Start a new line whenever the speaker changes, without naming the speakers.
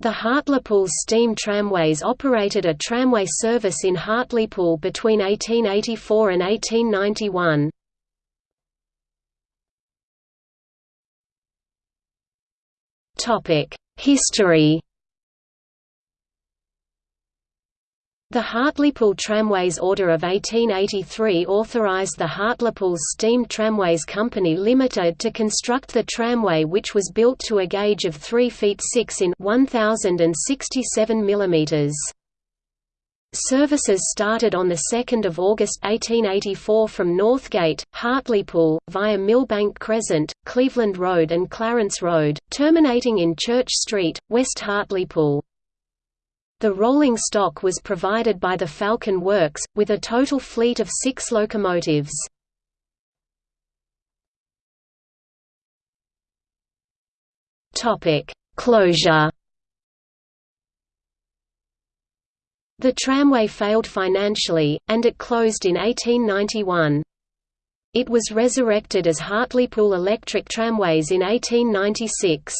The Hartlepool steam tramways operated a tramway service in Hartlepool between 1884 and 1891. History The Hartlepool Tramways Order of 1883 authorised the Hartlepool Steam Tramways Company Limited to construct the tramway which was built to a gauge of 3 feet 6 in 1067 mm. Services started on 2 August 1884 from Northgate, Hartlepool, via Millbank Crescent, Cleveland Road and Clarence Road, terminating in Church Street, West Hartlepool. The rolling stock was provided by the Falcon Works, with a total fleet of six locomotives. Closure The tramway failed financially, and it closed in 1891. It was resurrected as Hartlepool Electric Tramways in 1896.